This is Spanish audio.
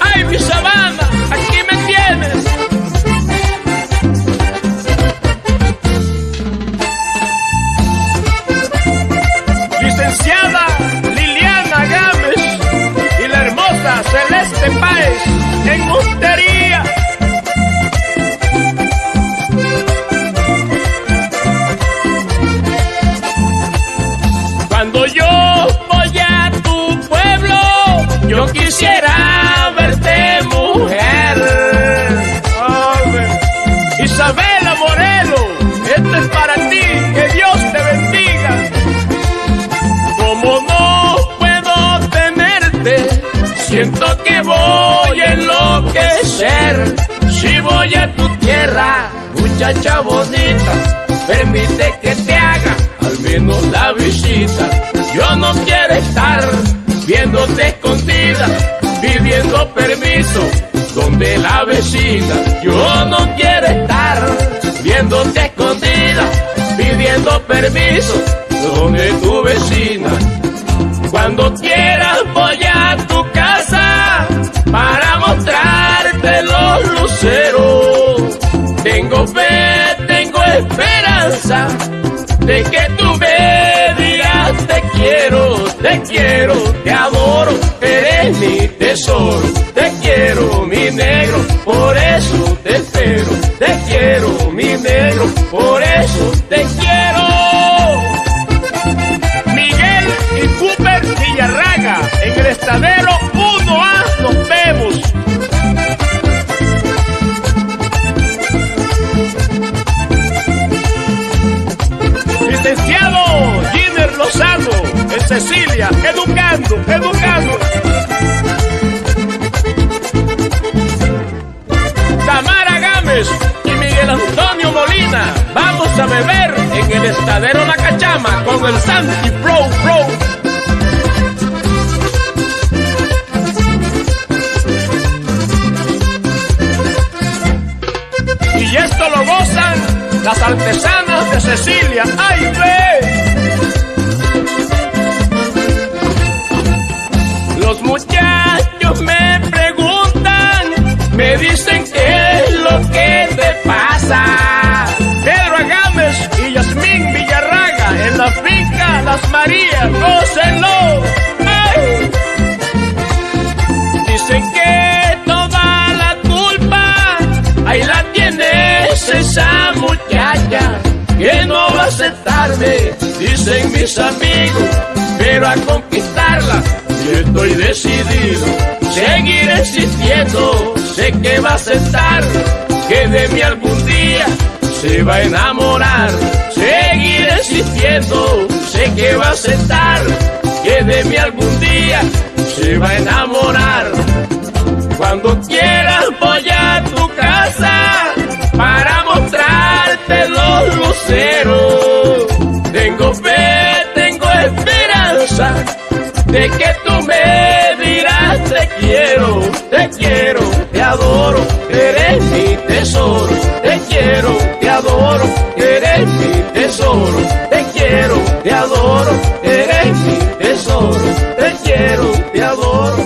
Ay, mi sabana, aquí me tienes. Licenciada Liliana Gámez y la hermosa Celeste Páez en Montería. Cuando yo yo quisiera verte mujer. Isabela Moreno, esto es para ti, que Dios te bendiga. Como no puedo tenerte, siento que voy a enloquecer. Si voy a tu tierra, muchacha bonita, permite que te haga al menos la visita. Yo no quiero estar viéndote pidiendo permiso donde la vecina. Yo no quiero estar viéndote escondida, pidiendo permiso donde tu vecina. Cuando quieras voy a tu casa para mostrarte los luceros. Tengo fe, tengo esperanza de que tú me digas te quiero, te quiero, te adoro, eres mi tesoro, te quiero mi negro, por eso te espero, te quiero mi negro, por eso te quiero. Miguel y Cooper Villarraga en el estadero 1A nos vemos. Licenciado Giner Lozano Cecilia, educando, educando. Tamara Gámez y Miguel Antonio Molina, vamos a beber en el estadero La Cachama con el Santi Pro Pro. Y esto lo gozan las artesanas de Cecilia. ¡Ay, ve! Dicen qué es lo que te pasa. Pedro Agames y Yasmín Villarraga en la finca Las Marías, gócenlo. ¡Ay! Dicen que toda la culpa ahí la tienes esa muchacha que no va a aceptarme, dicen mis amigos, pero a conquistarla yo estoy decidido, seguir existiendo, sé que va a aceptar, que de mí algún día se va a enamorar, seguir existiendo, sé que va a aceptar, que de mí algún día se va a enamorar. Cuando quieras voy a tu casa para mostrarte los luceros. Tengo fe, tengo esperanza de que tú me calor.